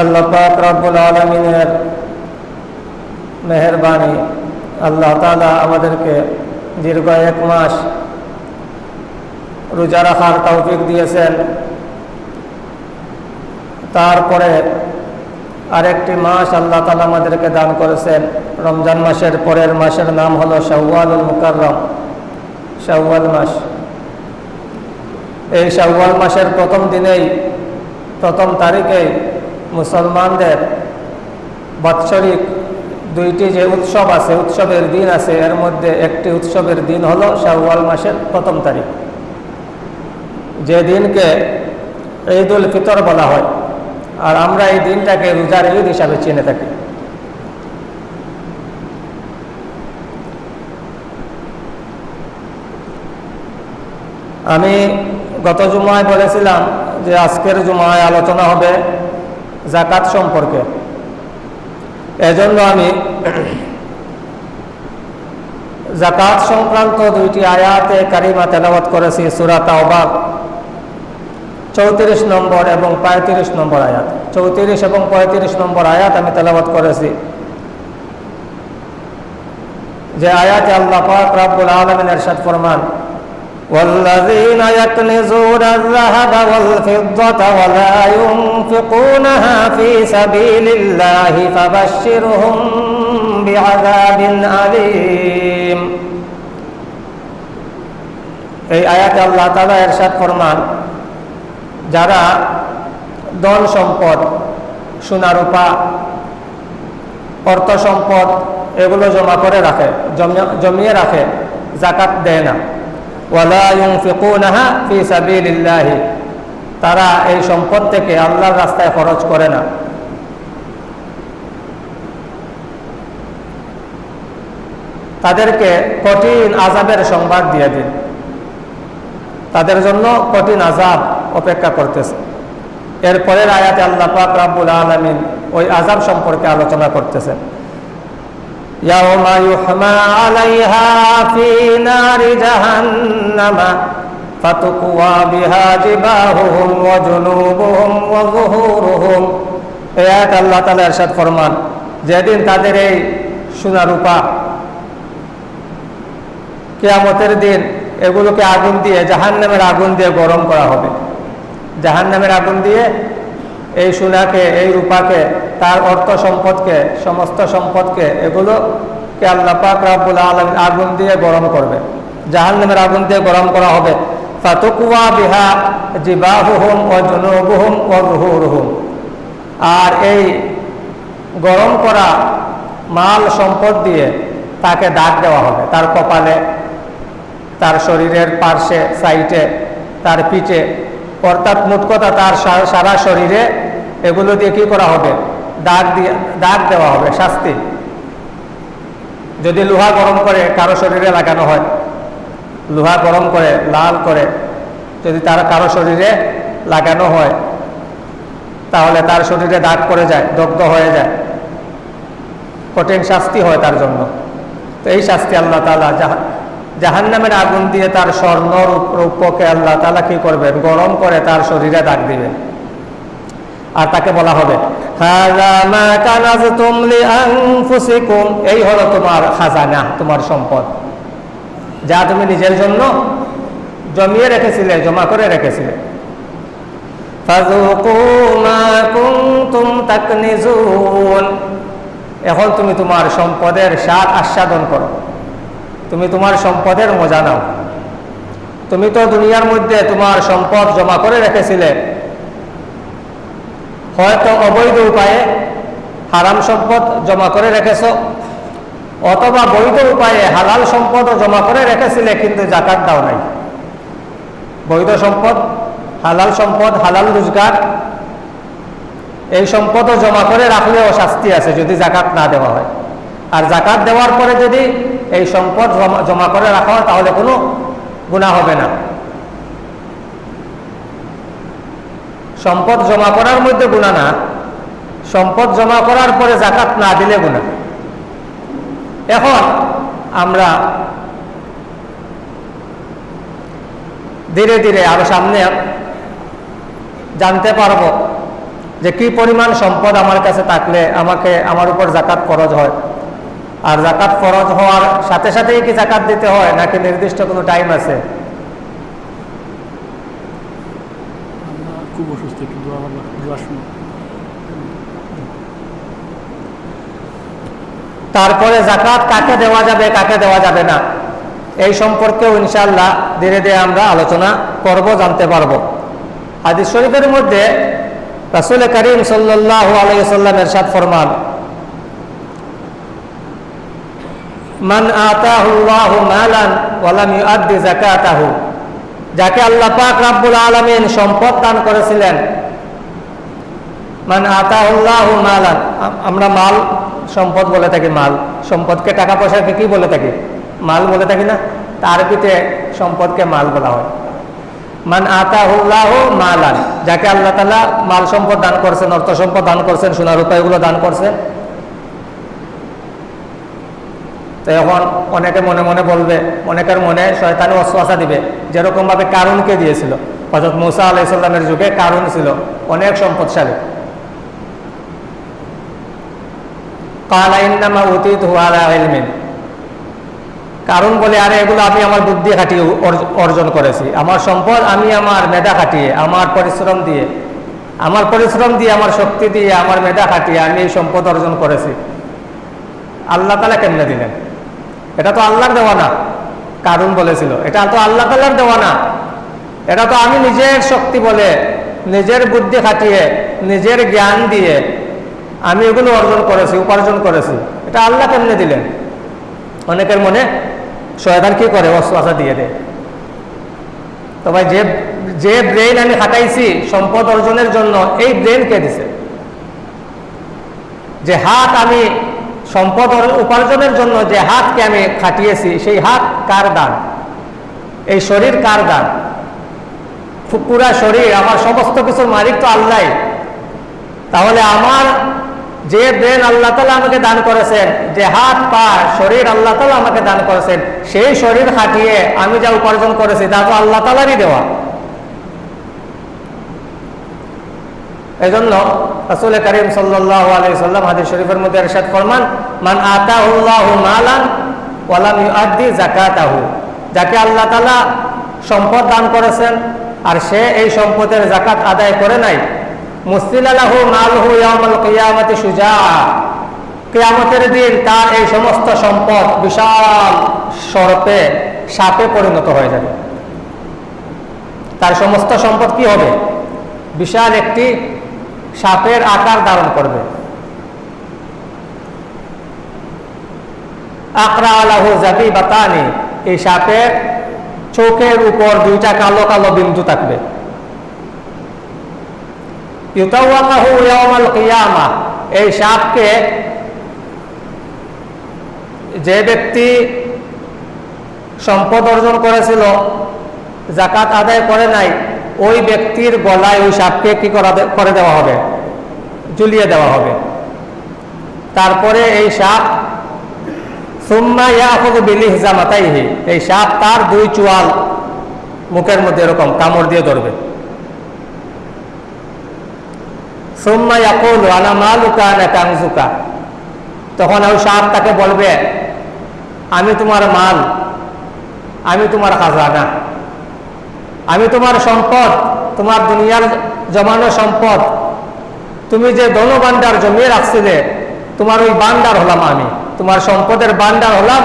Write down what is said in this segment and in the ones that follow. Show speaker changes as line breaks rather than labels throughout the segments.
আল্লাহ পাক রব্বুল আলমিনের মেহরবানি আল্লাহ তালা আমাদেরকে দীর্ঘ এক মাস রোজা রাখার তৌফিক দিয়েছেন। তারপরে আরেকটি মাস আল্লাহ তালা আমাদেরকে দান করেছেন। রমজান মাসের পরের মাসের নাম হলো শাওয়ালুল মুকাররম। শাওয়াল মাস। এই শাওয়াল মাসের প্রথম দিনেই, প্রথম তারিখেই মুসলমানদের বাৎসরিক দুইটি যে উৎসব আছে, উৎসবের দিন আছে, এর মধ্যে একটি উৎসবের দিন হলো শাওয়াল মাসের প্রথম তারিখ। যে দিনকে ঈদ উল ফিতর বলা হয়, আর আমরা এই দিনটাকে রোজার ঈদ হিসাবে চিনে থাকি। আমি গত জুমায় বলেছিলাম যে আজকের জুমায় আলোচনা হবে জাকাত সম্পর্কে। এজন্য আমি জাকাত সংক্রান্ত দুইটি আয়াতে কারিমা তেলাওয়াত করেছি সুরাত আহবাব চৌত্রিশ নম্বর এবং পঁয়ত্রিশ নম্বর আয়াত। চৌত্রিশ এবং পঁয়ত্রিশ নম্বর আয়াত আমি তেলাওয়াত করেছি। যে আয়াতে আল্লাহ পাক রাব্বুল আলামিন এরশাদ ফরমান والذين يكنزون الذهب والفضة ولا ينفقونها في سبيل الله فبشرهم بعذاب أليم এই আয়াতে আল্লাহ তালা এরশাদ ফরমান যারা ধন সম্পদ সোনারূপা অর্থ সম্পদ এগুলো জমা করে রাখে জমিয়ে রাখে জাকাত দেয় না তারা এই সম্পদ থেকে আল্লাহর রাস্তায় খরচ করে না। তাদেরকে কঠিন আজাবের সংবাদ দিয়ে দিন। তাদের জন্য কঠিন আজাব অপেক্ষা করতেছে। এরপরের আয়াতে আল্লাহ পাক রাব্বুল আলামিন ওই আজাব সম্পর্কে আলোচনা করতেছেন। يوم يحمى عليها في نار جهنم فتقوى بها جباههم وجنوبهم وظهورهم এই আয়াত আল্লাহ তাআলা ارشاد ফরমান যেদিন তাদের এই সোনা রূপা কিয়ামতের দিন এগুলোকে আগুন দিয়ে জাহান্নামের আগুন দিয়ে গরম করা হবে জাহান্নামের আগুন দিয়ে এই সোনাকে এই রূপাকে তার অর্থ সম্পদকে, সমস্ত সম্পদকে, এগুলোকে আল্লাহ পাক রাব্বুল আলম আগুন দিয়ে গরম করবে। জাহান্নামের আগুন দিয়ে গরম করা হবে। ফাতুকুয়া বিহা জিবাহুহুম ও জুনুবুহুম ও রুহুরুহুম আর এই গরম করা মাল সম্পদ দিয়ে তাকে দাগ দেওয়া হবে। তার কপালে, তার শরীরের পার্শ্বে সাইটে তার পিঠে, অর্থাৎ মোট কথা তার সারা শরীরে এগুলো দিয়ে কী করা হবে? দাগ দিয়ে, দাগ দেওয়া হবে, শাস্তি। যদি লোহা গরম করে, কারও শরীরে লাগানো হয়, লোহা গরম করে, লাল করে, যদি তার, কারও শরীরে লাগানো হয়, তাহলে তার শরীরে দাগ পড়ে যায়, দগ্ধ হয়ে যায়। কঠিন শাস্তি হয় তার জন্য। তো এই শাস্তি আল্লাহ তালা জাহান নামের আগুন দিয়ে তার স্বর্ণ রূপকে আল্লাহ তালা কি করবেন? গরম করে তার শরীরে দাগ দিবেন। আর তাকে বলা হবে। এই হলো তোমার খাজানা, তোমার সম্পদ। যা তুমি নিজের জন্য জমিয়ে রেখেছিলে, জমা করে রেখেছিলে। এখন তুমি তোমার সম্পদের স্বাদ আস্বাদন করো। তুমি তোমার সম্পদের মজা নাও। তুমি তো দুনিয়ার মধ্যে তোমার সম্পদ জমা করে রেখেছিলে হয়তো অবৈধ উপায়ে হারাম সম্পদ জমা করে রেখেছ, অথবা বৈধ উপায়ে হালাল সম্পদ জমা করে রেখেছিলে কিন্তু জাকাত দাও নাই। বৈধ সম্পদ, হালাল সম্পদ, হালাল রোজগার, এই সম্পদও জমা করে রাখলেও শাস্তি আছে যদি জাকাত না দেওয়া হয়। আর জাকাত দেওয়ার পরে যদি এই সম্পদ জমা করে রাখা হয় তাহলে কোনো গুণা হবে না। সম্পদ জমা করার মধ্যে গুণা না, সম্পদ জমা করার পরে জাকাত না দিলে গুণা এখন আমরা ধীরে ধীরে আরও সামনে জানতে পারব যে কি পরিমাণ সম্পদ আমার কাছে থাকলে আমাকে, আমার উপর জাকাত খরচ হয়। আর জাকাত ফরজ হওয়ার সাথে সাথেই কি জাকাত দিতে হয়, নাকি নির্দিষ্ট কোনো টাইম আছে
আমরা খুব অসুস্থ একটু দোয়া দোয়া শুনো
তারপরে জাকাত কাকে দেওয়া যাবে, কাকে দেওয়া যাবে না, এই সম্পর্কেও ইনশাল্লাহ ধীরে ধীরে আমরা আলোচনা করব, জানতে পারব। হাদিস শরীফের মধ্যে রাসুল করিম সাল্লাহ আলাইসাল্লাম এরশাদ ফরমান, মান আতাহুল্লাহু যাকে আল্লাহ পাক রাব্বুল আলামিন সম্পদ দান করেছিলেন মান আতাহুল্লাহু মালান আ- আমরা মাল, সম্পদ বলে থাকি মাল। সম্পদকে টাকা পয়সাকে কি বলে থাকি? মাল বলে থাকি না? তার পিঠে সম্পদকে মাল বলা হয়। মান আতাহুল্লাহু মালান, যাকে আল্লাহ তালা মাল সম্পদ দান করছেন, অর্থ সম্পদ দান করছেন, সোনা রূপা এগুলো দান করছেন তো এখন অনেকে মনে মনে বলবে, অনেকের মনে শয়তানি অশ্বাসা দিবে যেরকম ভাবে কারুনকে দিয়েছিল। হজরত মুসা আলাইসাল্লামের যুগে কারুন ছিল, অনেক সম্পদশালী। ইলমিন কারণ বলে, আরে এগুলো আমি আমার বুদ্ধি খাটিয়ে অর্জন করেছি। আমার সম্পদ আমি আমার মেধা খাটিয়ে, আমার পরিশ্রম দিয়ে, আমার পরিশ্রম দিয়ে, আমার শক্তি দিয়ে, আমার মেধা খাটিয়ে আমি এই সম্পদ অর্জন করেছি। আল্লাহ তালা কেমনে দিলেন? এটা তো আল্লাহর দেওয়া না কারণ বলেছিল। এটা তো আল্লাহ তালার দেওয়া না। এটা তো আমি নিজের শক্তি বলে, নিজের বুদ্ধি খাটিয়ে, নিজের জ্ঞান দিয়ে আমি এগুলো অর্জন করেছি, উপার্জন করেছি। এটা আল্লাহ কেমনে দিলেন? অনেকের মনে শয়তান কি করে? অশ্বাসা দিয়ে দেয়। তো ভাই, যে যে ব্রেন আমি খাটাইছি সম্পদ অর্জনের জন্য এই ব্রেন কে দিছে? যে হাত আমি সম্পদ উপার্জনের জন্য যে হাতকে আমি খাটিয়েছি, সেই হাত কার দান? এই শরীর কার দান? পুরা শরীর, আমার সমস্ত কিছুর মালিক তো আল্লাহ তাহলে আমার যে ব্রেন আল্লাহ তালা আমাকে দান করেছেন, যে হাত, পা, শরীর আল্লাহ তালা আমাকে দান করেছেন, সেই শরীর খাটিয়ে আমি যা উপার্জন করেছি, তা তো আল্লাহ তালারই দেওয়া। এই জন্য রাসুল করিম সাল্লাহ আলাই সাল্লাম হাদিস শরীফের মধ্যে এরশাদ ফরমান, মান আতাহুল্লাহু মালান ওয়ালাম ইউআদ্দি যাকাতাহু। যাকে আল্লাহ তাআলা সম্পদ দান করেছেন, আর সে এই সম্পদের জাকাত আদায় করে নাই। কিয়ামতের দিন তার এই সমস্ত সম্পদ বিশাল সর্পে, সাপে পরিণত হয়ে যাবে। তার সমস্ত সম্পদ কি হবে? বিশাল একটি সাপের আকার ধারণ করবে। আকরা আলাহু জাবি বাতানি এই সাপের চোখের উপর দুইটা কালো কালো বিন্দু থাকবে। এই সাপকে যে ব্যক্তি সম্পদ অর্জন করেছিল জাকাত আদায় করে নাই, ওই ব্যক্তির গলায় ওই সাপকে কি করা দেওয়া হবে? ঝুলিয়ে দেওয়া হবে। তারপরে এই সাপ, সুম্মা ইয়াখুযু বিলিহজামাতাইহি। এই সাপ তার দুই চুয়াল মুখের মধ্যে এরকম কামড় দিয়ে ধরবে। কানজুকা তখন ওই সাপ তাকে বলবে, আমি তোমার মাল, আমি তোমার খাজানা, আমি তোমার সম্পদ, তোমার দুনিয়ার জমানো সম্পদ, তুমি যে ধনবান্ডার জমিয়ে রাখছিলে, তোমার ওই বান্ডার হলাম আমি, তোমার সম্পদের বান্ডার হলাম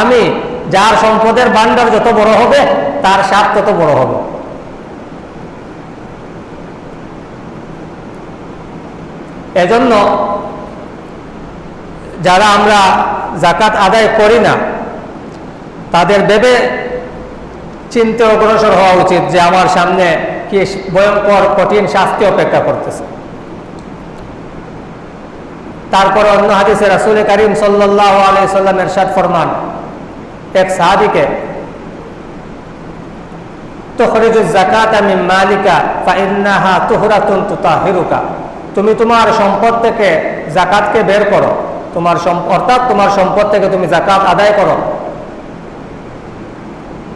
আমি, যার সম্পদের বান্ডার যত বড় হবে, তার সাপ তত বড় হবে। এজন্য যারা আমরা জাকাত আদায় করি না, তাদের ভেবে চিন্তে অগ্রসর হওয়া উচিত যে আমার সামনে কি ভয়ঙ্কর, কঠিন শাস্তি অপেক্ষা করতেছে। তারপরে অন্য হাদিসে রাসুল করিম সাল্লাহ আলাই সাল্লাম এরশাদ ফরমান, এক সাহাবিকে তুখরিজু জাকাত আমি মালিকা, ফাইন্নাহা তুহরাতুন তুতাহিরুকা। তুমি তোমার সম্পদ থেকে জাকাতকে বের করো। তোমার অর্থাৎ তোমার সম্পদ থেকে তুমি জাকাত আদায় করো।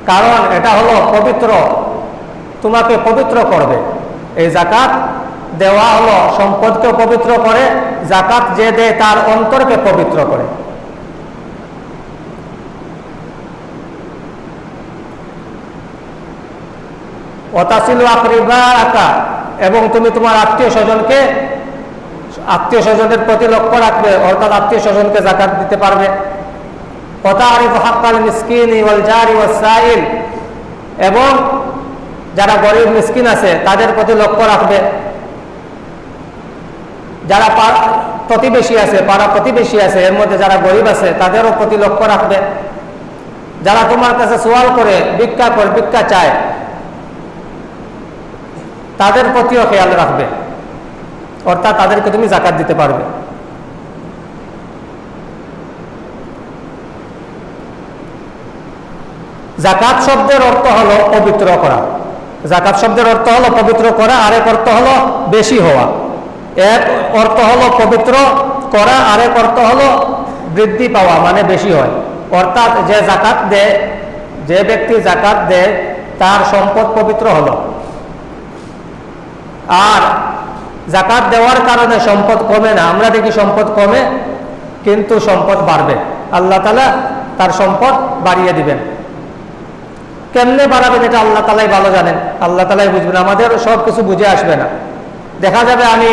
কারণ এটা হলো পবিত্র, তোমাকে পবিত্র করবে। এই জাকাত দেওয়া হলো সম্পদকে পবিত্র করে, জাকাত যে দেয় তার অন্তরকে পবিত্র করে। আকরিবা আকা এবং তুমি তোমার আত্মীয় স্বজনকে, আত্মীয় স্বজনের প্রতি লক্ষ্য রাখবে, অর্থাৎ আত্মীয় স্বজনকে জাকাত দিতে পারবে। এবং যারা গরিব মিসকিন আছে, তাদের প্রতি লক্ষ্য রাখবে। যারা প্রতিবেশী আছে, পাড়া প্রতিবেশী আছে, এর মধ্যে যারা গরিব আছে, তাদেরও প্রতি লক্ষ্য রাখবে। যারা তোমার কাছে সোয়াল করে, ভিক্ষা করে, ভিক্ষা চায় তাদের প্রতিও খেয়াল রাখবে। অর্থাৎ তাদেরকে তুমি জাকাত দিতে পারবে। জাকাত শব্দের অর্থ হলো পবিত্র করা। জাকাত শব্দের অর্থ হলো পবিত্র করা, আরেক অর্থ হলো বেশি হওয়া। এক অর্থ হলো পবিত্র করা, আরেক অর্থ হলো বৃদ্ধি পাওয়া মানে বেশি হয়। অর্থাৎ যে জাকাত দেয়, যে ব্যক্তি জাকাত দেয়, তার সম্পদ পবিত্র হলো। আর জাকাত দেওয়ার কারণে সম্পদ কমে না। আমরা দেখি সম্পদ কমে, কিন্তু সম্পদ বাড়বে। আল্লাহ তালা তার সম্পদ বাড়িয়ে দিবেন। কেমনে বাড়াবেন এটা আল্লাহ তালাই ভালো জানেন। আল্লাহ তালাই বুঝবেন, আমাদের সব কিছু বুঝে আসবে না। দেখা যাবে আমি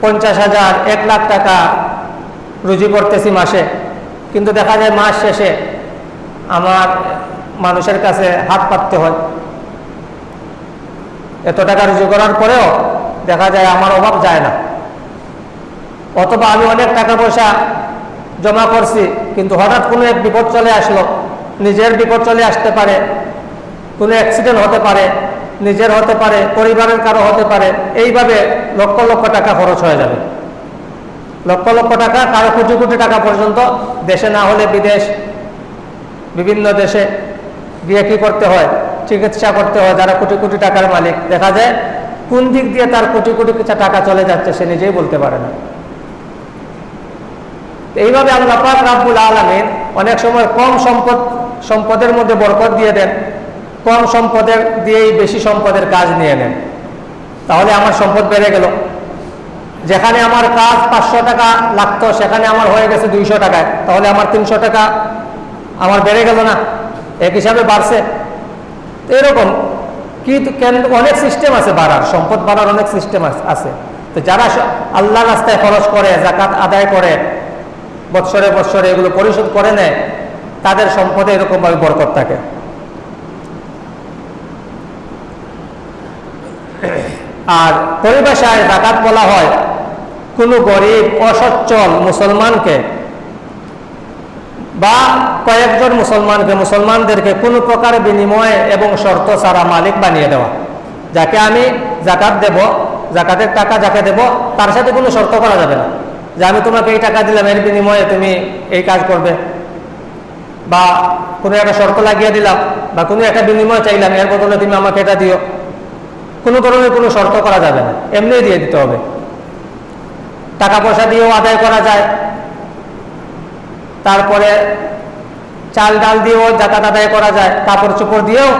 পঞ্চাশ হাজার, এক লাখ টাকা রুজি করতেছি মাসে, কিন্তু দেখা যায় মাস শেষে আমার মানুষের কাছে হাত পাততে হয়। এত টাকা রুজি করার পরেও দেখা যায় আমার অভাব যায় না। অথবা আমি অনেক টাকা পয়সা জমা করছি, কিন্তু হঠাৎ কোনো এক বিপদ চলে আসলো, নিজের বিপদ চলে আসতে পারে, কোনো অ্যাক্সিডেন্ট হতে পারে, নিজের হতে পারে, পরিবারের কারও হতে পারে, এইভাবে লক্ষ লক্ষ টাকা খরচ হয়ে যাবে। লক্ষ লক্ষ টাকা কারও কোটি কোটি টাকা পর্যন্ত দেশে না হলে বিদেশ, বিভিন্ন দেশে গিয়ে কি করতে হয়? চিকিৎসা করতে হয়, যারা কোটি কোটি টাকার মালিক। দেখা যায়, কোন দিক দিয়ে তার কোটি কোটি টাকা চলে যাচ্ছে, সে নিজেই বলতে পারে না। এইভাবে আল্লাহ পাক রাব্বুল আলমিন অনেক সময় কম সম্পদ, সম্পদের মধ্যে বরকত দিয়ে দেন, কম সম্পদের দিয়েই বেশি সম্পদের কাজ নিয়ে নেন। তাহলে আমার সম্পদ বেড়ে গেল। যেখানে আমার কাজ পাঁচশো টাকা লাগতো, সেখানে আমার হয়ে গেছে দুইশো টাকায়। তাহলে আমার তিনশো টাকা আমার বেড়ে গেল না? এক হিসাবে বাড়ছে। তো এরকম। কিন্তু কেন অনেক সিস্টেম আছে বাড়ার, সম্পদ বাড়ার অনেক সিস্টেম আছে। তো যারা আল্লাহ রাস্তায় খরচ করে জাকাত আদায় করে, বৎসরে বৎসরে এগুলো পরিশোধ করে নেয়, তাদের সম্পদে এরকমভাবে বরকত থাকে। আর পরিভাষায় জাকাত বলা হয়, কোনো গরিব, অসচ্ছল মুসলমানকে বা কয়েকজন মুসলমানকে মুসলমানদেরকে কোনো প্রকার বিনিময়ে এবং শর্ত ছাড়া মালিক বানিয়ে দেওয়া। যাকে আমি জাকাত দেব, জাকাতের টাকা যাকে দেব, তার সাথে কোনো শর্ত করা যাবে না। যে আমি তোমাকে এই টাকা দিলাম, এর বিনিময়ে তুমি এই কাজ করবে। বা কোনো একটা শর্ত লাগিয়ে দিলাম, বা কোনো একটা বিনিময় চাইলাম, এর বদলে তুমি আমাকে এটা দিও। কোনো ধরনের কোনো শর্ত করা যাবে না। এমনি দিয়ে দিতে হবে। টাকা পয়সা দিয়েও আদায় করা যায়। তারপরে চাল ডাল দিয়েও জাকাত আদায় করা যায়, কাপড় চোপড় দিয়েও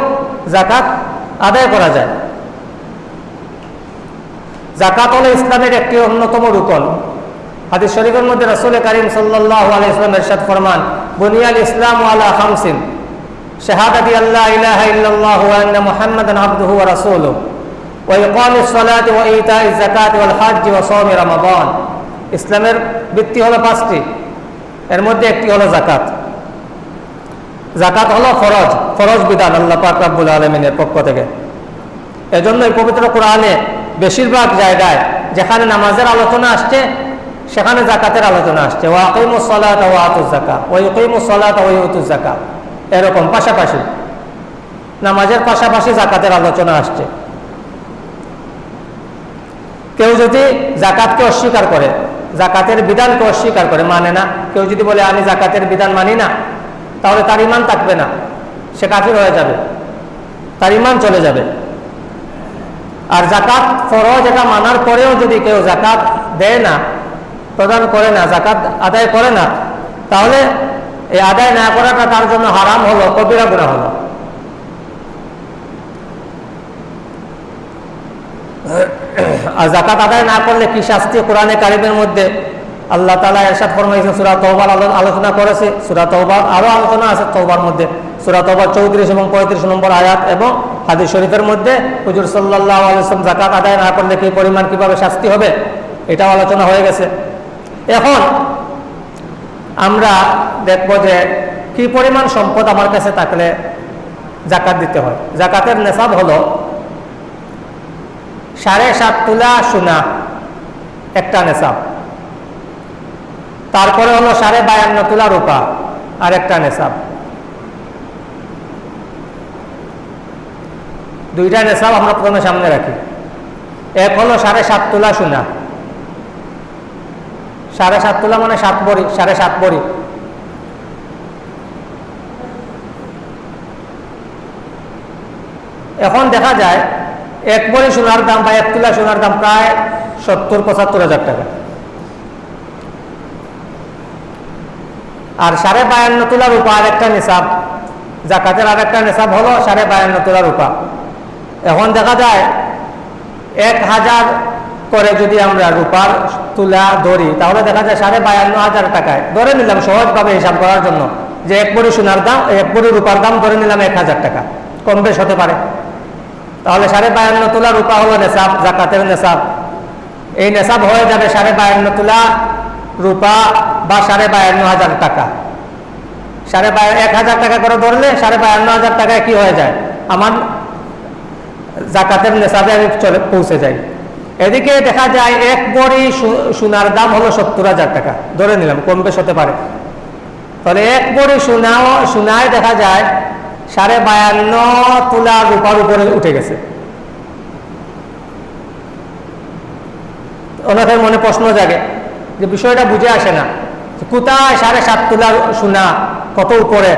জাকাত আদায় করা যায়। জাকাত হলো ইসলামের একটি অন্যতম রুকন। হাদিস শরীফের মধ্যে রসুল করিম সাল্লাহ আলাইসলাম এরশাদ ফরমান বুনিয়াল ইসলাম আলা খামসিন শাহাদাতি আল্লাহ ইলাহা ইল্লাল্লাহ ওয়া মুহাম্মাদান আবদুহু ওয়া রাসূলুহু, ওয়া ইকামিস সালাতি ওয়া ওয়াল হজ্জ ওয়া সাওমি রমাদান। ইসলামের ভিত্তি হলো পাঁচটি। এর মধ্যে একটি হলো জাকাত জাকাত হলো ফরজ ফরজ বিধান আল্লাহ পাক রাব্বুল আলামিনের পক্ষ থেকে। এজন্য এই পবিত্র কোরআনে বেশিরভাগ জায়গায় যেখানে নামাজের আলোচনা আসছে, সেখানে জাকাতের আলোচনা আসছে। ও আকিমুস সালাত ও আতুস জাকা ও ইকিমুস সালাত ও ইউতুস জাকা এরকম পাশাপাশি। নামাজের পাশাপাশি জাকাতের আলোচনা আসছে। কেউ যদি জাকাতকে অস্বীকার করে জাকাতের বিধানকে অস্বীকার করে মানে না। কেউ যদি বলে, আমি জাকাতের বিধান মানি না, তাহলে তার ইমান থাকবে না। সে কাফির হয়ে যাবে। তার ইমান চলে যাবে। আর জাকাত ফরজ এটা মানার পরেও যদি কেউ জাকাত দেয় না, প্রদান করে না, জাকাত আদায় করে না, তাহলে এই আদায় না করাটা তার জন্য হারাম হলো, কবিরা গুণা হলো। আর জাকাত আদায় না করলে কি শাস্তি কোরআনে কারিমের মধ্যে? আল্লাহ তালা এরশাদ ফরমাইছে সুরা আলো- আলোচনা করেছে। সুরা তৌবার আরও আলোচনা আছে তৌবার মধ্যে। সুরা তৌবার চৌত্রিশ এবং পঁয়ত্রিশ নম্বর আয়াত এবং হাদিস শরীফের মধ্যে হুজুর সাল্লাহ আলসালাম জাকাত আদায় না করলে কি পরিমাণ, কীভাবে শাস্তি হবে? এটাও আলোচনা হয়ে গেছে। এখন আমরা দেখব যে কি পরিমাণ সম্পদ আমার কাছে থাকলে জাকাত দিতে হয়। জাকাতের নেশাব হলো সাড়ে সাত তুলা সোনা, একটা নেশাব তারপরে হলো সাড়ে বায়ান্ন তুলা রূপা আর একটা নেশাব দুইটা নেশাব আমরা প্রথমে সামনে রাখি। এক হলো সাড়ে সাত তুলা সোনা। সাড়ে সাত তুলা মানে সাত বড়ি, সাড়ে সাত বড়ি। এখন দেখা যায় এক বড়ি সোনার দাম বা এক তুলা সোনার দাম প্রায় সত্তর, পঁচাত্তর হাজার টাকা। আর সাড়ে বায়ান্ন তোলা রূপা আর একটা নিসাব। জাকাতের আর একটা নিসাব হলো সাড়ে বায়ান্ন তোলা রূপা। এখন দেখা যায়, এক হাজার করে যদি আমরা রূপার তুলা ধরি, তাহলে দেখা যায় সাড়ে বায়ান্ন হাজার টাকায়। ধরে নিলাম, সহজভাবে হিসাব করার জন্য যে এক বড়ি সোনার দাম, এক বড়ি রূপার দাম ধরে নিলাম এক হাজার টাকা। কম বেশ হতে পারে। তাহলে সাড়ে বায়ান্ন তোলা রূপা হলো নেশাব, জাকাতের নেশাব। এই নেশাব হয়ে যাবে সাড়ে বায়ান্ন তোলা রূপা বা সাড়ে বায়ান্ন হাজার টাকা। সাড়ে বায়ান্ন এক হাজার টাকা করে ধরলে সাড়ে বায়ান্ন হাজার টাকায় কি হয়ে যায়? আমার জাকাতের নেশাবে আমি চলে পৌঁছে যাই। এদিকে দেখা যায় এক বড়ি সোনার দাম হলো সত্তর হাজার টাকা। ধরে নিলাম কম বেশ হতে পারে। তাহলে এক বড়ি সোনাও সোনায় দেখা যায় সাড়ে বায়ান্ন তুলা রূপার উপরে উঠে গেছে। অনেকের মনে প্রশ্ন জাগে যে বিষয়টা বুঝে আসে না কোথায় সাড়ে সাত তুলা সোনা, কত উপরে?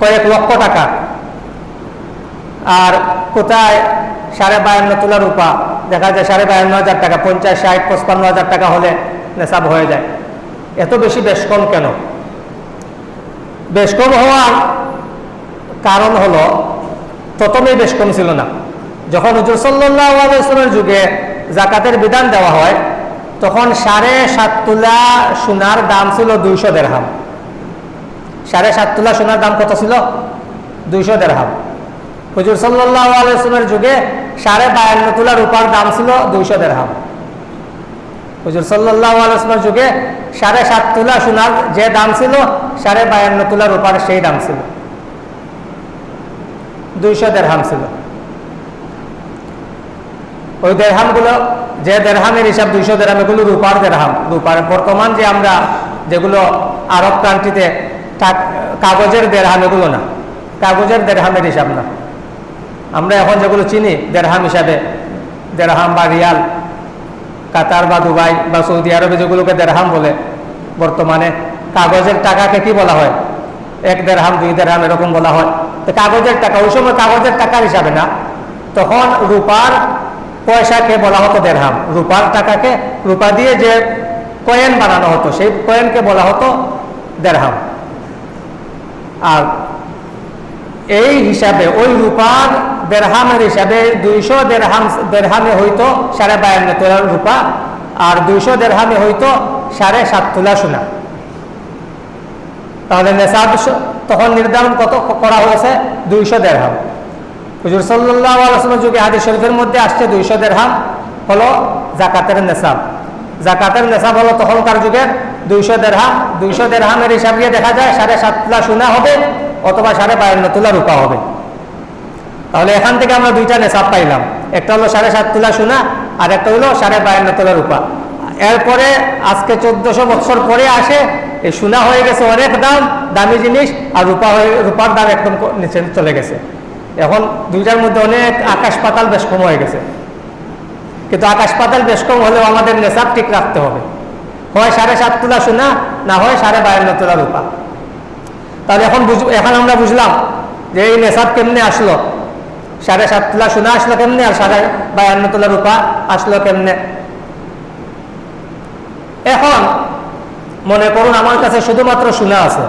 কয়েক লক্ষ টাকা। আর কোথায় সাড়ে বায়ান্ন তুলা রূপা? দেখা যায় সাড়ে বায়ান্ন হাজার টাকা, পঞ্চাশ, ষাট, পঁচপান্ন হাজার টাকা হলে নেশাব হয়ে যায়। এত বেশি বেশ কম কেন? বেশ কম হওয়ার কারণ হলো প্রথমেই বেশ কম ছিল না। যখন হুজুর সাল্লামের যুগে জাকাতের বিধান দেওয়া হয়, তখন সাড়ে সাত তুলা সোনার দাম ছিল দুইশো দেড়হাম। সাড়ে সাত তুলা সোনার দাম কত ছিল? দুইশো দেড়হাম। হুজুর সাল্লাহ আলাইসলামের যুগে সাড়ে বায়ান্ন তুলা রূপার দাম ছিল দুইশো দেড়হাম। হুজুর সাল্লাহ আলাইসলামের যুগে সাড়ে সাত তুলা সোনার যে দাম ছিল, সাড়ে বায়ান্ন তুলা রূপার সেই দাম ছিল। দুইশো দেড়হাম ছিল। ওই দেড়হামগুলো, যে দেড়হামের হিসাব দুইশো দেড়হাম, এগুলো রূপার দেড়হাম। রূপার বর্তমান যে আমরা যেগুলো আরব কান্ট্রিতে কাগজের দেড়হাম এগুলো না। কাগজের দেড়হামের হিসাব না। আমরা এখন যেগুলো চিনি, দেড়হাম হিসাবে, দেড়হাম বা রিয়াল কাতার বা দুবাই বা সৌদি আরবে যেগুলোকে দেড়হাম বলে বর্তমানে, কাগজের টাকাকে কি বলা হয়? এক দেড়হাম, দুই দেড়হাম এরকম বলা হয়। তো কাগজের টাকা, ওই সময় কাগজের টাকার হিসাবে না, তখন রূপার পয়সাকে বলা হতো দেড়হাম। রূপার টাকাকে, রূপা দিয়ে যে কয়েন বানানো হতো, সেই কয়েনকে বলা হতো দেড়হাম। আর এই হিসাবে ওই রূপার দেড়হামের হিসাবে দুইশো দেড়হাম, দেড়হামে হইতো সাড়ে বায়ান্ন তোলা রূপা আর দুইশো দেড়হামে হইতো সাড়ে সাত তোলা সোনা। তাহলে নেশাব তখন নির্ধারণ কত করা হয়েছে? দুইশো দেড়হাম। হুজুর সাল্লাহ যুগে হাদিস শরীফের মধ্যে আসছে দুইশো দেড়হাম হলো জাকাতের নেশাব জাকাতের নেশাব হলো তখনকার যুগের দুইশো দেড়হাম। দুইশো দেড়হামের হিসাব দিয়ে দেখা যায় সাড়ে সাত তুলা সোনা হবে অথবা সাড়ে বায়ান্ন তুলা রূপা হবে। তাহলে এখান থেকে আমরা দুইটা নেশাব পাইলাম। একটা হলো সাড়ে সাত তুলা সোনা, আর একটা হলো সাড়ে বায়ান্ন তুলা রূপা। এরপরে আজকে চোদ্দশো বছর পরে আসে, এই সোনা হয়ে গেছে অনেক দাম, দামি জিনিস, আর রূপা হয়ে, রূপার দাম একদম নিচে চলে গেছে। এখন দুইটার মধ্যে অনেক আকাশ পাতাল বেশ কম হয়ে গেছে। কিন্তু আকাশ পাতাল বেশ কম হলেও আমাদের নেশাব ঠিক রাখতে হবে। হয় সাড়ে সাত তুলা সোনা, না হয় সাড়ে বায়ান্ন তুলা রূপা। তাহলে এখন বুঝ এখন আমরা বুঝলাম যে এই নেশাব কেমনে আসলো। সাড়ে সাত তোলা সোনা আসলো কেমনে? আর সাড়ে বায়ান্ন তোলা রূপা আসলো কেমনে? এখন মনে করুন আমার কাছে শুধুমাত্র সোনা আছে।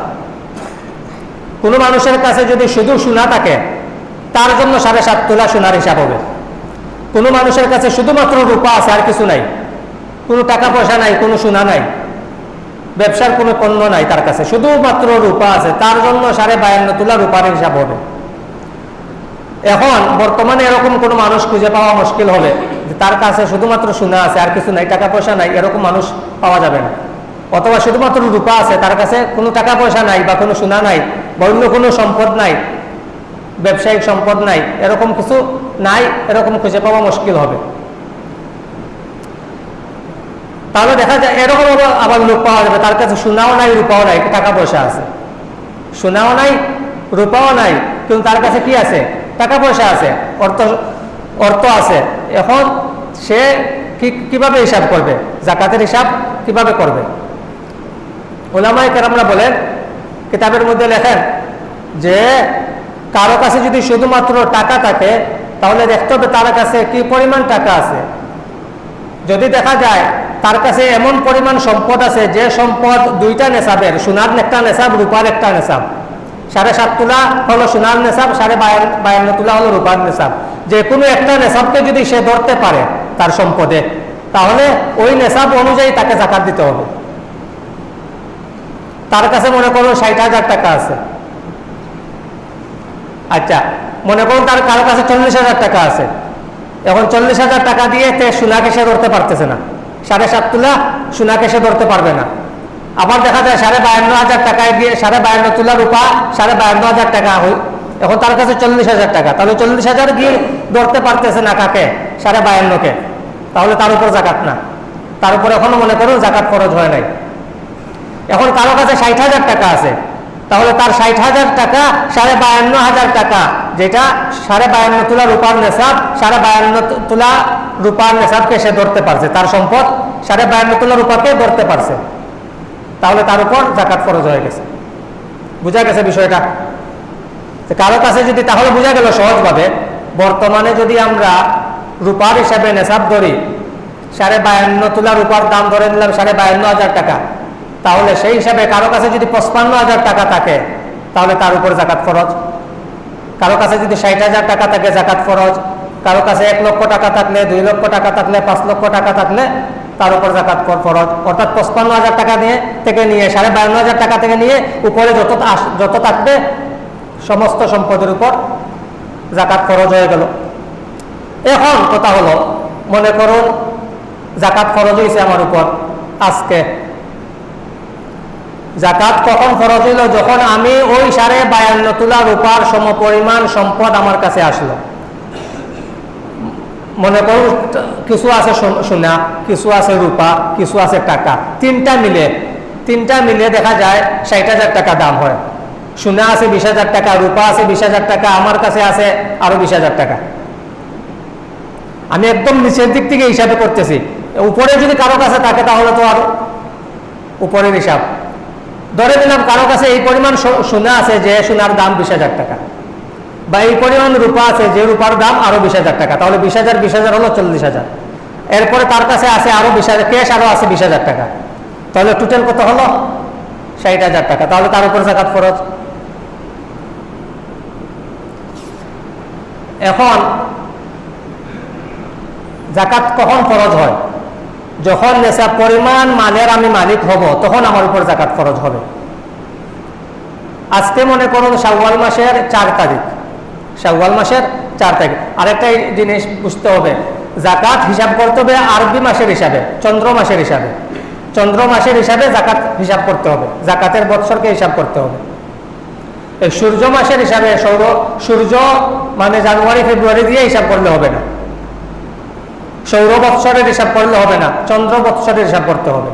কোনো মানুষের কাছে যদি শুধু সোনা থাকে, তার জন্য সাড়ে সাত তোলা সোনার হিসাব হবে। কোনো মানুষের কাছে শুধুমাত্র রূপা আছে, আর কিছু নাই। কোনো টাকা পয়সা নাই, কোনো সোনা নাই। ব্যবসার কোনো পণ্য নাই তার কাছে। শুধুমাত্র রূপা আছে। তার জন্য সাড়ে বায়ান্ন তোলা রূপার হিসাব হবে। এখন বর্তমানে এরকম কোনো মানুষ খুঁজে পাওয়া মুশকিল হবে যে তার কাছে শুধুমাত্র সোনা আছে, আর কিছু নাই টাকা পয়সা নাই, এরকম মানুষ পাওয়া যাবে না। অথবা শুধুমাত্র রূপা আছে, তার কাছে কোনো টাকা পয়সা নাই বা কোনো সোনা নাই বা অন্য কোনো সম্পদ নাই, ব্যবসায়িক সম্পদ নাই, এরকম কিছু নাই, এরকম খুঁজে পাওয়া মুশকিল হবে। তাহলে দেখা যায় এরকম আবার- লোক পাওয়া যাবে, তার কাছে সোনাও নাই, রূপাও নাই টাকা পয়সা আছে। সোনাও নাই, রূপাও নাই, কিন্তু তার কাছে কি আছে? টাকা পয়সা আছে, অর্থ অর্থ আছে। এখন সে কীভাবে হিসাব করবে? জাকাতের হিসাব কীভাবে করবে? ওলামাই কেরামরা বলেন, কিতাবের মধ্যে লেখেন যে, কারও কাছে যদি শুধুমাত্র টাকা থাকে, তাহলে দেখতে হবে তার কাছে কি পরিমাণ টাকা আছে। যদি দেখা যায় তার কাছে এমন পরিমাণ সম্পদ আছে, যে সম্পদ দুইটা নেশাবের, সোনার একটা নেশাব, রূপার একটা নেশাব। সাড়ে সাত তুলা হলো সোনার নেশাব, সাড়ে বায়ান্ন বায়ান্ন তুলা হলো রূপার নেশাব। যে কোনো একটা নেশাবকে যদি সে ধরতে পারে তার সম্পদে, তাহলে ওই নেশাব অনুযায়ী তাকে জাকাত দিতে হবে। তার কাছে মনে করো ষাট হাজার টাকা আছে। আচ্ছা মনে করুন তার কারও কাছে চল্লিশ হাজার টাকা আছে। এখন চল্লিশ হাজার টাকা দিয়ে তে সোনাকে সে ধরতে পারতেছে না। সাড়ে সাত তুলা সোনাকে সে ধরতে পারবে না। আবার দেখা যায় সাড়ে বায়ান্ন হাজার টাকায় দিয়ে সাড়ে বায়ান্ন তুলা রূপা, সাড়ে বায়ান্ন হাজার টাকা হই এখন তার কাছে চল্লিশ হাজার টাকা। তাহলে চল্লিশ হাজার গিয়ে ধরতে পারতেছে না কাকে? সাড়ে বায়ান্নকে। তাহলে তার উপর জাকাত না। তার উপর এখনও মনে করুন জাকাত খরচ হয় নাই। এখন কারও কাছে ষাট হাজার টাকা আছে। তাহলে তার ষাট হাজার টাকা সাড়ে বায়ান্ন হাজার টাকা, যেটা সাড়ে বায়ান্ন তুলা রূপার নেশাব, সাড়ে বায়ান্ন তুলা রূপার নেশাবকে সে ধরতে পারছে। তার সম্পদ সাড়ে বায়ান্ন তোলা রূপাকে ধরতে পারছে। তাহলে তার উপর জাকাত খরচ হয়ে গেছে। বুঝা গেছে বিষয়টা? কারও কাছে যদি, তাহলে বোঝা গেল সহজভাবে, বর্তমানে যদি আমরা রূপার হিসাবে নেশাব ধরি, সাড়ে বায়ান্ন তুলা রূপার দাম ধরে নিলাম সাড়ে বায়ান্ন হাজার টাকা, তাহলে সেই হিসাবে কারও কাছে যদি পঁচপান্ন হাজার টাকা থাকে, তাহলে তার উপর জাকাত খরচ কারও কাছে যদি ষাট হাজার টাকা থাকে জাকাত খরচ কারও কাছে এক লক্ষ টাকা থাকলে, দুই লক্ষ টাকা থাকলে, পাঁচ লক্ষ টাকা থাকলে তার উপর জাকাত কর- খরচ অর্থাৎ পঁচপান্ন হাজার টাকা নিয়ে থেকে নিয়ে, সাড়ে বায়ান্ন হাজার টাকা থেকে নিয়ে উপরে যত যত থাকবে, সমস্ত সম্পদের উপর জাকাত খরচ হয়ে গেল। এখন কথা হলো, মনে করুন জাকাত খরচ হয়েছে আমার উপর। আজকে জাকাত কখন খরচ হইল? যখন আমি ওই সাড়ে বায়ান্ন তোলা রূপার সমপরিমাণ সম্পদ আমার কাছে আসলো। মনে করো কিছু আছে সোন- কিছু আছে রূপা, কিছু আছে টাকা। তিনটা মিলে তিনটা মিলে দেখা যায় ষাট হাজার টাকা দাম হয়। সোনা আছে বিশ হাজার টাকা, রূপা আছে বিশ হাজার টাকা, আমার কাছে আছে আরও বিশ হাজার টাকা। আমি একদম নিচের দিক থেকে হিসাবে করতেছি। উপরে যদি কারও কাছে থাকে তাহলে তো আর উপরের হিসাব। ধরে দিলাম কারও কাছে এই পরিমাণ সোনা আছে যে সোনার দাম বিশ হাজার টাকা। বা এই পরিমাণ রূপা আছে, যে রূপার দাম আরও বিশ হাজার টাকা। তাহলে বিশ হাজার বিশ হাজার হলো চল্লিশ হাজার। এরপরে তার কাছে আছে আরও বিশ হাজার, ক্যাশ আরও আছে বিশ হাজার টাকা। তাহলে টোটাল কত হলো? ষাট হাজার টাকা। তাহলে তার উপর জাকাত খরচ এখন জাকাত কখন খরচ হয়? যখন নেশা পরিমাণ মালের আমি মালিক হব, তখন আমার উপর জাকাত খরচ হবে। আজকে মনে করুন শাওয়াল মাসের চার তারিখ। শাওয়াল মাসের চার তারিখ। আরেকটা জিনিস বুঝতে হবে, জাকাত হিসাব করতে হবে আরবি মাসের হিসাবে, চন্দ্র মাসের হিসাবে। চন্দ্র মাসের হিসাবে জাকাত হিসাব করতে হবে, জাকাতের বৎসরকে হিসাব করতে হবে। সূর্য মাসের হিসাবে সৌর সূর্য মানে জানুয়ারি, ফেব্রুয়ারি দিয়ে হিসাব করলে হবে না। সৌর বৎসরের হিসাব করলে হবে না, চন্দ্র বৎসরের হিসাব করতে হবে।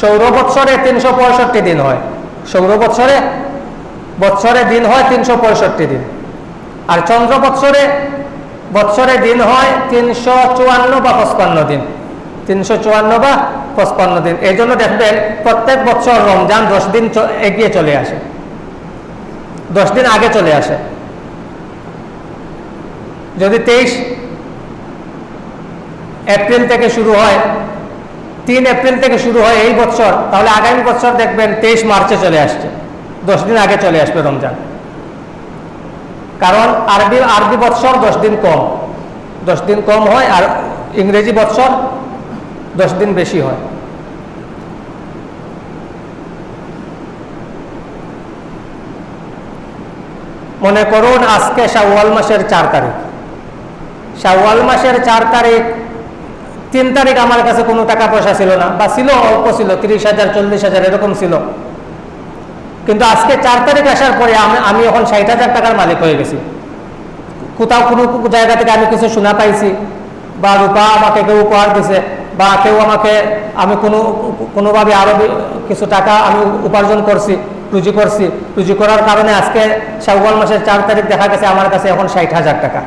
সৌর বৎসরে তিনশো পঁয়ষট্টি দিন হয়, সৌর বৎসরে বৎসরে দিন হয় তিনশো পঁয়ষট্টি দিন। আর চন্দ্র বৎসরে বৎসরে দিন হয় তিনশো চুয়ান্ন বা পঁচপান্ন দিন। তিনশো চুয়ান্ন বা পঁচপান্ন দিন। এই জন্য দেখবেন প্রত্যেক বছর রমজান দশ দিন এগিয়ে চলে আসে। দশ দিন আগে চলে আসে। যদি তেইশ এপ্রিল থেকে শুরু হয়, তিন এপ্রিল থেকে শুরু হয় এই বছর তাহলে আগামী বছর দেখবেন তেইশ মার্চে চলে আসছে। দশ দিন আগে চলে আসবে রমজান। কারণ আরবি আরবি বৎসর দশ দিন কম। দশ দিন কম হয় আর ইংরেজি বৎসর দশ দিন বেশি হয়। মনে করুন আজকে শাওয়াল মাসের চার তারিখ। শাওয়াল মাসের চার তারিখ, তিন তারিখ আমার কাছে কোনো টাকা পয়সা ছিল না, বা ছিল, অল্প ছিল, তিরিশ হাজার, চল্লিশ হাজার এরকম ছিল। কিন্তু আজকে চার তারিখ আসার পরে আমি এখন ষাট হাজার টাকার মালিক হয়ে গেছি। কোথাও কোনো জায়গা থেকে আমি কিছু শোনা পাইছি বা রূপা আমাকে কেউ উপহার দিছে বা কেউ আমাকে আমি কোনো কোনোভাবে আরও কিছু টাকা আমি উপার্জন করছি রুজি করছি। রুজি করার কারণে আজকে শাওয়াল মাসের চার তারিখ দেখা গেছে আমার কাছে এখন ষাট হাজার টাকা।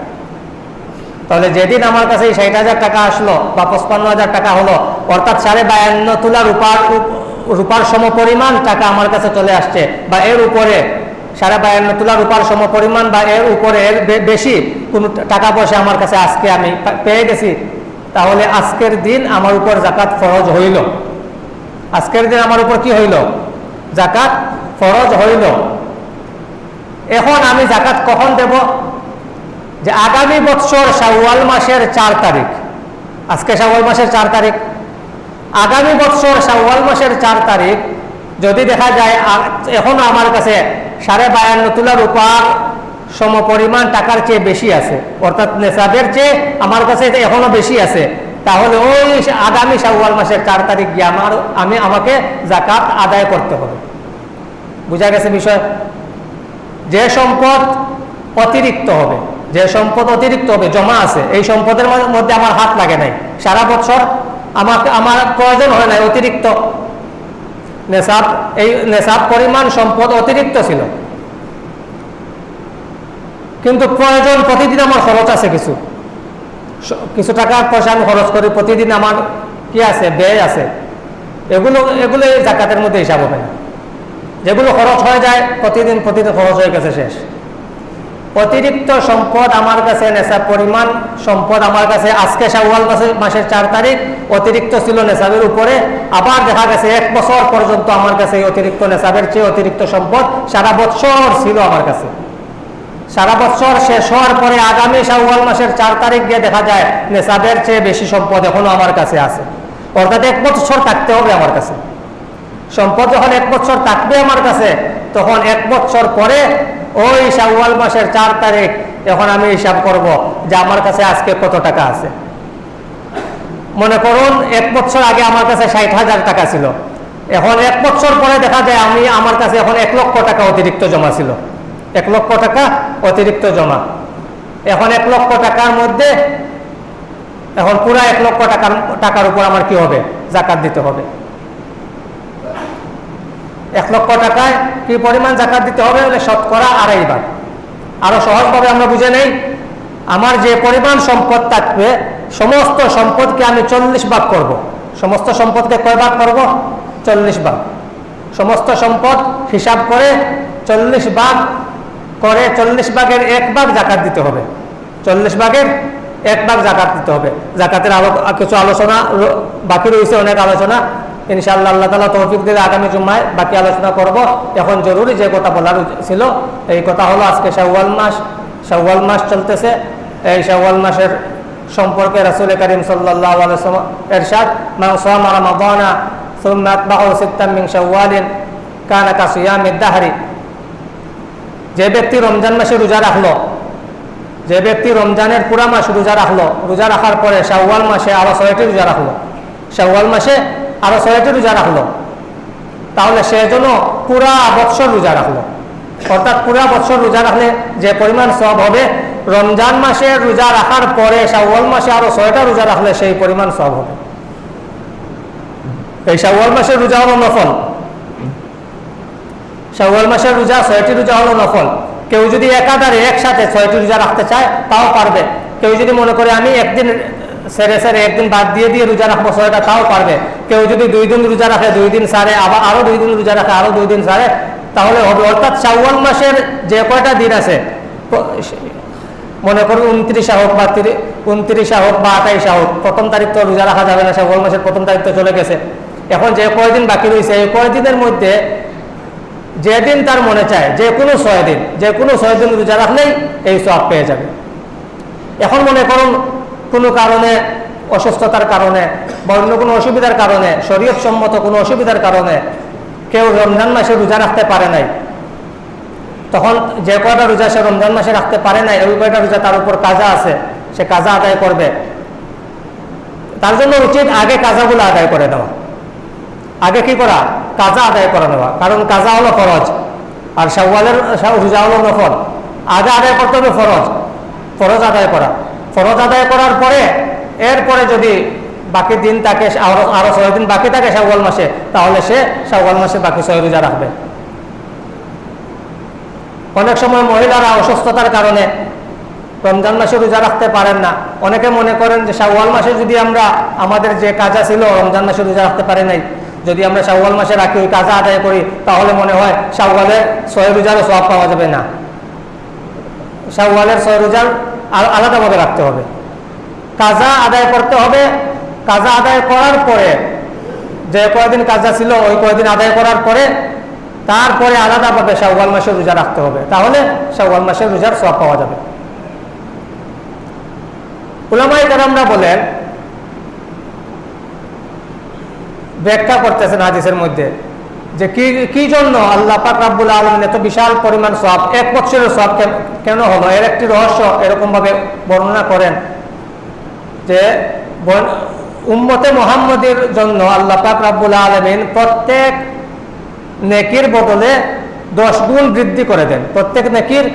তাহলে যেদিন আমার কাছে এই ষাট হাজার টাকা আসলো বা পঁচপান্ন হাজার টাকা হলো, অর্থাৎ সাড়ে বায়ান্ন তোলা রূপার রূপার সম পরিমাণ টাকা আমার কাছে চলে আসছে বা এর উপরে সাড়ে বায়ান্ন তোলা রূপার সম পরিমাণ বা এর উপরে এর বেশি কোনো টাকা পয়সা আমার কাছে আজকে আমি পেয়ে গেছি, তাহলে আজকের দিন আমার উপর জাকাত ফরজ হইল। আজকের দিন আমার উপর কি হইল? জাকাত ফরজ হইল। এখন আমি জাকাত কখন দেব? যে আগামী বছর শাওয়াল মাসের চার তারিখ। আজকে শাওয়াল মাসের চার তারিখ। আগামী বছর শাওয়াল মাসের চার তারিখ, যদি দেখা যায় এখনও আমার কাছে সাড়ে বায়ান্ন তুলা রূপার সম পরিমাণ টাকার চেয়ে বেশি আছে। অর্থাৎ নেশাদের চেয়ে আমার কাছে এটা এখনও বেশি আছে। তাহলে ওই আগামী শাওয়াল মাসের চার তারিখ গিয়ে আমার, আমি, আমাকে জাকাত আদায় করতে হবে। বুঝা গেছে বিষয়? যে সম্পদ অতিরিক্ত হবে, যে সম্পদ অতিরিক্ত হবে, জমা আছে, এই সম্পদের মধ্যে আমার হাত লাগে নাই। সারা বছর আমাকে আমার প্রয়োজন হয় নাই, অতিরিক্ত। নেশাব এই নেশাব পরিমাণ সম্পদ অতিরিক্ত ছিল। কিন্তু প্রয়োজন, প্রতিদিন আমার খরচ আছে কিছু। কিছু টাকা পয়সা আমি খরচ করি, প্রতিদিন আমার কি আছে, ব্যয় আছে। এগুলো এগুলো এই জাকাতের মধ্যে হিসাব হবে না। যেগুলো খরচ হয়ে যায়, প্রতিদিন প্রতিদিন খরচ হয়ে গেছে শেষ। অতিরিক্ত সম্পদ আমার কাছে নেশা পরিমাণ, সম্পদ আমার কাছে আজকে শাওয়াল মাসের মাসের চার তারিখ, অতিরিক্ত ছিল নেশাবের উপরে। আবার দেখা গেছে এক বছর পর্যন্ত আমার কাছে অতিরিক্ত নেশাবের চেয়ে অতিরিক্ত সম্পদ সারা বছর ছিল আমার কাছে। সারা বছর শেষ হওয়ার পরে আগামী শাওয়াল মাসের চার তারিখ গিয়ে দেখা যায় নেশাবের চেয়ে বেশি সম্পদ এখনও আমার কাছে আছে। অর্থাৎ এক বছর থাকতে হবে আমার কাছে। সম্পদ যখন এক বছর থাকবে আমার কাছে, তখন এক বছর পরে ওই শাওয়াল মাসের চার তারিখ, এখন আমি হিসাব করব যে আমার কাছে আজকে কত টাকা আছে। মনে করুন, এক বছর আগে আমার কাছে ষাট হাজার টাকা ছিল। এখন এক বছর পরে দেখা যায় আমি, আমার কাছে এখন এক লক্ষ টাকা অতিরিক্ত জমা ছিল। এক লক্ষ টাকা অতিরিক্ত জমা। এখন এক লক্ষ টাকার মধ্যে, এখন পুরা এক লক্ষ টাকার টাকার উপর আমার কি হবে? জাকাত দিতে হবে। এক লক্ষ টাকায় কি পরিমাণ জাকাত দিতে হবে বলে শতকরা আড়াই ভাগ আরও সহজভাবে আমরা বুঝে নেই, আমার যে পরিমাণ সম্পদ থাকবে, সমস্ত সম্পদকে আমি চল্লিশ ভাগ করব। সমস্ত সম্পদকে কয় ভাগ করব? চল্লিশ ভাগ। সমস্ত সম্পদ হিসাব করে চল্লিশ ভাগ, করে চল্লিশ ভাগের এক ভাগ জাকাত দিতে হবে। চল্লিশ ভাগের এক ভাগ জাকাত দিতে হবে। জাকাতের আলো কিছু আলোচনা বাকি রয়েছে, অনেক আলোচনা। ইনশাআল্লাহ আল্লাহ তালা তৌফিক দিলে আগামী জুম্মায় বাকি আলোচনা করব। এখন জরুরি যে কথা বলার ছিল, এই কথা হলো আজকে শাহওয়াল মাস। শাহওয়াল মাস চলতেছে। এই শাহওয়াল মাসের সম্পর্কে রাসুল করিম সাল্লাহ এরশাদ মাংসামা যে ব্যক্তি রমজান মাসে রোজা রাখল, যে ব্যক্তি রমজানের পুরা মাস রোজা রাখল, রোজা রাখার পরে শাহওয়াল মাসে আবার ছয়টি রোজা রাখল। শাহওয়াল মাসে আরও ছয়টি রোজা রাখল। তাহলে সে জন্য পুরা বৎসর রোজা রাখল। অর্থাৎ পুরা বৎসর রোজা রাখলে যে পরিমাণ সব হবে, রমজান মাসে রোজা রাখার পরে, শাওয়াল মাসে আরও ছয়টা রোজা রাখলে সেই পরিমাণ সব হবে। এই শাওয়াল মাসের রোজা হলো নফল। শাওয়াল মাসের রোজা ছয়টি রোজা হলো নফল। কেউ যদি একাধারে একসাথে ছয়টি রোজা রাখতে চায়, তাও পারবে। কেউ যদি মনে করে আমি একদিন সেরে সেরে একদিন বাদ দিয়ে দিয়ে রোজা রাখব ছয়টা তাও পারবে। কেউ যদি দুই দিন রোজা রাখে, দুই দিন সারে, আবার আরও দুই দিন রোজা রাখে, আরও দুই দিন সারে, তাহলে হবে। অর্থাৎ শাওয়াল মাসের যে কয়টা দিন আছে মনে করুন উনত্রিশা হোক বা তিরি- উনত্রিশা হোক বা আঠাইশা হোক, প্রথম তারিখ তো রোজা রাখা যাবে না, শাওয়াল মাসের প্রথম তারিখ তো চলে গেছে। এখন যে কয়দিন বাকি রয়েছে, এই কয়দিনের মধ্যে যেদিন তার মনে চায়, যে কোনো ছয় দিন, যে কোনো ছয় দিন রোজা রাখলেই এই সব পেয়ে যাবে। এখন মনে করুন কোনো কারণে, অসুস্থতার কারণে বা অন্য কোনো অসুবিধার কারণে, শরীয়ত সম্মত কোনো অসুবিধার কারণে কেউ রমজান মাসে রোজা রাখতে পারে নাই। তখন যে কয়টা রোজা সে রমজান মাসে রাখতে পারে নাই, ওই কয়টা রোজা তার উপর কাজা আছে, সে কাজা আদায় করবে। তার জন্য উচিত আগে কাজাগুলো আদায় করে দেওয়া আগে কি করা? কাজা আদায় করে নেওয়া। কারণ কাজা হলো ফরজ, আর শাওয়ালের রোজা হলো নফল। আগে আদায় করতে হবে ফরজ। ফরজ আদায় করা। ফরজ আদায় করার পরে, এরপরে যদি বাকি দিন তাকে আরও আরও ছয় দিন বাকি থাকে শাওয়াল মাসে, তাহলে সে শাওয়াল মাসে বাকি ছয় রোজা রাখবে। অনেক সময় মহিলারা অসুস্থতার কারণে রমজান মাসে রোজা রাখতে পারেন না। অনেকে মনে করেন যে শাওয়াল মাসে যদি আমরা, আমাদের যে কাজা ছিল, রমজান মাসে রোজা রাখতে পারি নাই। যদি আমরা শাওয়াল মাসে রাখি, ওই কাজা আদায় করি, তাহলে মনে হয় শাওয়ালের ছয় রোজারও সব পাওয়া যাবে না। শাওয়ালের ছয় রোজার আলাদাভাবে রাখতে হবে। কাজা আদায় করতে হবে। কাজা আদায় করার পরে, যে কয়দিন কাজা ছিল, ওই কয়দিন আদায় করার পরে, তারপরে আলাদাভাবে শাওয়াল মাসের রোজা রাখতে হবে। তাহলে শাওয়াল মাসের রোজার সব পাওয়া যাবে। উলামাই কারামরা বলেন, ব্যাখ্যা করতেছেন হাদিসের মধ্যে। যে কি কি জন্য আল্লাহ পাক রাব্বুল আলমিন এত বিশাল পরিমাণ সব এক বছরের সব কেন- হলো? এর একটি রহস্য এরকম ভাবে বর্ণনা করেন যে উম্মতে মোহাম্মদের জন্য আল্লাহ পাক রাব্বুল আলমিন প্রত্যেক নেকির বদলে দশ গুণ বৃদ্ধি করে দেন। প্রত্যেক নেকির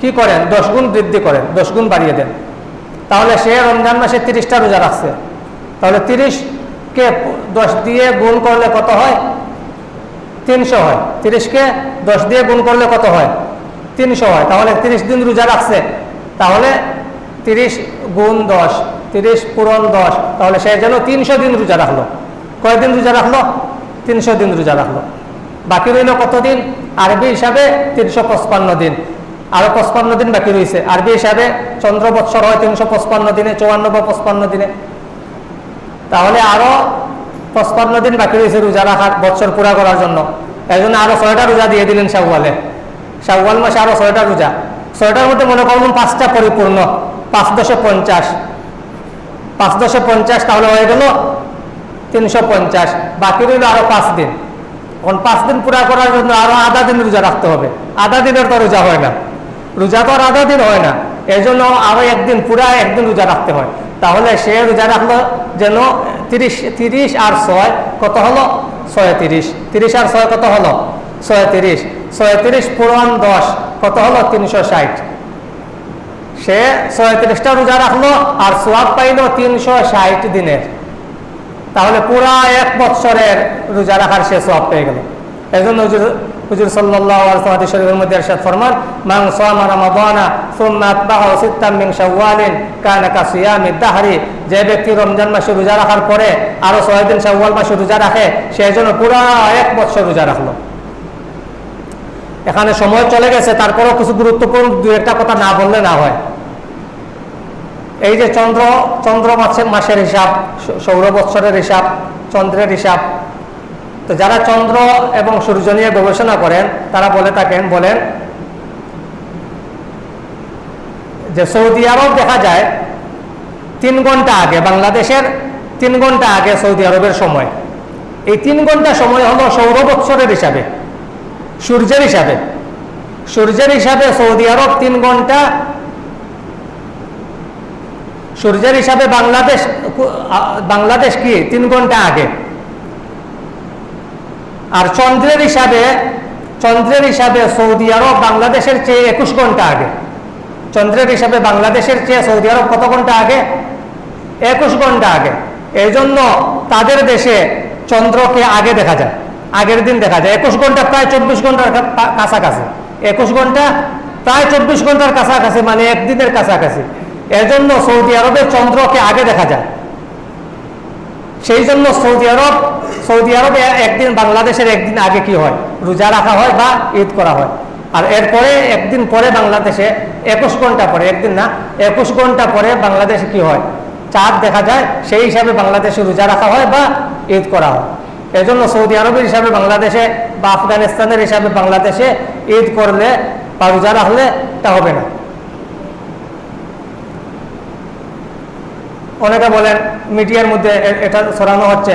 কি করেন? দশ গুণ বৃদ্ধি করেন, দশ গুণ বাড়িয়ে দেন। তাহলে সে রমজান মাসে তিরিশটা রোজা রাখছে। তাহলে তিরিশকে দশ দিয়ে গুণ করলে কত হয়? তিনশো হয়। তিরিশকে দশ দিয়ে গুণ করলে কত হয়? তিনশো হয়। তাহলে তিরিশ দিন রোজা রাখছে। তাহলে তিরিশ গুণ দশ, তিরিশ পূরণ দশ, তাহলে সে যেন তিনশো দিন রোজা রাখল। কয়দিন রোজা রাখল? তিনশো দিন রোজা রাখল। বাকি রইল কতদিন? আরবি হিসাবে তিনশো পঁচপান্ন দিন। আরও পঁচপান্ন দিন বাকি রয়েছে আরবি হিসাবে চন্দ্র বৎসর হয় তিনশো পঁচপান্ন দিনে, চুয়ান্ন বা পঁচপান্ন দিনে। তাহলে আরও পঁচপান্ন দিন বাকি রয়েছে রোজা রাখার বছর পুরা করার জন্য। এই জন্য আরও ছয়টা রোজা দিয়ে দিলেন শাওয়ালে। শাওয়াল মাসে আরও ছয়টা রোজা। ছয়টার মধ্যে মনে করুন পাঁচটা পরিপূর্ণ, পাঁচ দশে পঞ্চাশ। পাঁচ দশে পঞ্চাশ তাহলে হয়ে গেল তিনশো পঞ্চাশ। বাকি রইল আরও পাঁচ দিন। এখন পাঁচ দিন পুরা করার জন্য আরও আধা দিন রোজা রাখতে হবে। আধা দিনের তো রোজা হয় না। রোজা তো আর আধা দিন হয় না। এই জন্য আরও একদিন পুরা একদিন রোজা রাখতে হয়। তাহলে সে রোজা রাখল যেন তিরিশ তিরিশ আর ছয় কত হলো? ছয় তিরিশ তিরিশ আর ছয় কত হলো? ছয় তিরিশ ছয় তিরিশ পূরণ দশ, কত হলো? তিনশো ষাট। সে ছয়ত্রিশটা রোজা রাখল আর সোয়াব পাইল তিনশো ষাট দিনের। তাহলে পুরা এক বৎসরের রোজা রাখার সে সোয়াব পেয়ে গেল। এই জন্য হুজুর সাল্লাহ শরীফের মধ্যে এরশাদ ফরমান, মান সামা রামাদানা সুম্মা আতবাহু সিত্তাম মিন শাওয়ালিন কানা সিয়ামি দাহরি যে ব্যক্তি রমজান মাসে রোজা রাখার পরে আরও ছয় দিন শাওয়াল মাসে রোজা রাখে, সে জন্য পুরা এক বৎসর রোজা রাখল। এখানে সময় চলে গেছে, তারপরেও কিছু গুরুত্বপূর্ণ দু একটা কথা না বললে না হয়। এই যে চন্দ্র চন্দ্র মাসের হিসাব, সৌর বৎসরের হিসাব, চন্দ্রের হিসাব তো যারা চন্দ্র এবং সূর্য নিয়ে গবেষণা করেন, তারা বলে থাকেন, বলেন যে সৌদি আরব দেখা যায় তিন ঘণ্টা আগে, বাংলাদেশের তিন ঘণ্টা আগে সৌদি আরবের সময়। এই তিন ঘণ্টা সময় হলো সৌর বৎসরের হিসাবে, সূর্যের হিসাবে। সূর্যের হিসাবে সৌদি আরব তিন ঘণ্টা, সূর্যের হিসাবে বাংলাদেশ বাংলাদেশ কি? তিন ঘণ্টা আগে। আর চন্দ্রের হিসাবে চন্দ্রের হিসাবে সৌদি আরব বাংলাদেশের চেয়ে একুশ ঘণ্টা আগে। চন্দ্রের হিসাবে বাংলাদেশের চেয়ে সৌদি আরব কত ঘণ্টা আগে? একুশ ঘণ্টা আগে। এই জন্য তাদের দেশে চন্দ্রকে আগে দেখা যায়, আগের দিন দেখা যায়। একুশ ঘণ্টা প্রায় চব্বিশ ঘণ্টার কাছাকাছি। একুশ ঘণ্টা প্রায় চব্বিশ ঘণ্টার কাছাকাছি মানে একদিনের কাছাকাছি। এর জন্য সৌদি আরবে চন্দ্রকে আগে দেখা যায়। সেই জন্য সৌদি আরব, সৌদি আরবে একদিন, বাংলাদেশের একদিন আগে কি হয়? রোজা রাখা হয় বা ঈদ করা হয়। আর এরপরে একদিন পরে বাংলাদেশে একুশ ঘণ্টা পরে, একদিন না, একুশ ঘণ্টা পরে বাংলাদেশে কি হয়? চাঁদ দেখা যায়, সেই হিসাবে বাংলাদেশে রোজা রাখা হয় বা ঈদ করা হয়। এজন্য সৌদি আরবের হিসাবে বাংলাদেশে বা আফগানিস্তানের হিসাবে বাংলাদেশে ঈদ করলে বা রোজা রাখলে তা হবে না। অনেকে বলেন মিডিয়ার মধ্যে এটা ছড়ানো হচ্ছে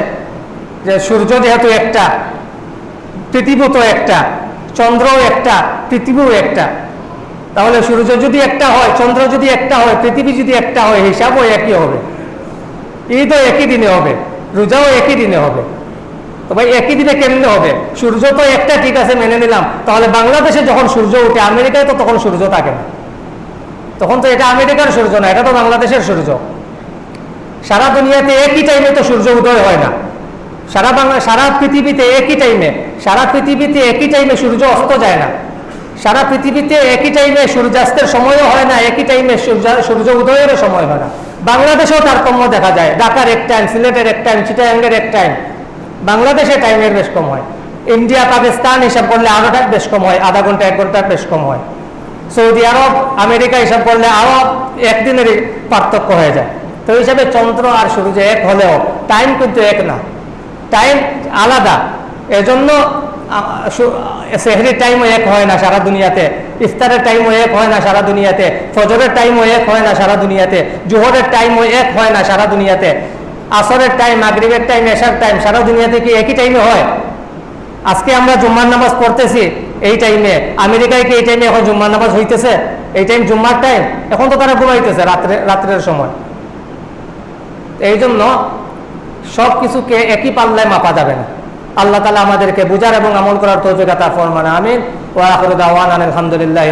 যে সূর্য যেহেতু একটা পৃথিবী তো একটা, চন্দ্রও একটা, পৃথিবীও একটা, তাহলে সূর্য যদি একটা হয়, চন্দ্র যদি একটা হয়, পৃথিবী যদি একটা হয়, হিসাবও একই হবে। ঈদও একই দিনে হবে, রোজাও একই দিনে হবে। তো ভাই, একই দিনে কেমনে হবে? সূর্য তো একটা, ঠিক আছে, মেনে নিলাম। তাহলে বাংলাদেশে যখন সূর্য উঠে আমেরিকায় তো তখন সূর্য থাকে না। তখন তো এটা আমেরিকার সূর্য না, এটা তো বাংলাদেশের সূর্য। সারা দুনিয়াতে একই টাইমে তো সূর্য উদয় হয় না। সারা বাংলা, সারা পৃথিবীতে একই টাইমে সারা পৃথিবীতে একই টাইমে সূর্য অস্ত যায় না। সারা পৃথিবীতে একই টাইমে সূর্যাস্তের সময়ও হয় না, একই টাইমে সূর্য উদয়েরও সময় হয় না। বাংলাদেশেও তারতম্য দেখা যায়। ঢাকার এক টাইম সিলেটের এক টাইম চিটাগাঙ্গের এক টাইম বাংলাদেশে টাইমের বেশ কম হয়। ইন্ডিয়া, পাকিস্তান হিসাব করলে আরও বেশ কম হয়। আধা ঘণ্টা, এক ঘণ্টার বেশ কম হয়। সৌদি আরব, আমেরিকা হিসাব করলে আরও একদিনেরই পার্থক্য হয়ে যায়। তো হিসাবে চন্দ্র আর সূর্য এক হলেও টাইম কিন্তু এক না। টাইম আলাদা। এজন্য সেহরির টাইমও এক হয় না সারা দুনিয়াতে। ইফতারের টাইমও এক হয় না সারা দুনিয়াতে। ফজরের টাইমও এক হয় না সারা দুনিয়াতে। জোহরের টাইমও এক হয় না সারা দুনিয়াতে। আসরের টাইম মাগরিবের টাইম এশার টাইম সারা দুনিয়াতে কি একই টাইমে হয়? আজকে আমরা জুম্মার নামাজ পড়তেছি এই টাইমে আমেরিকায় কি এই টাইমে এখন জুম্মার নামাজ হইতেছে? এই টাইম জুম্মার টাইম এখন তো তারা ঘুমাইতেছে রাত্রে, রাত্রের সময়। এই জন্য সব কিছুকে একই পাল্লায় মাপা যাবে না। আল্লাহ তালা আমাদেরকে বুঝার এবং আমল করার তৌফিক আতা ফরমান, আমিন। ওয়া আখিরু দাওয়ানা আলহামদুলিল্লাহি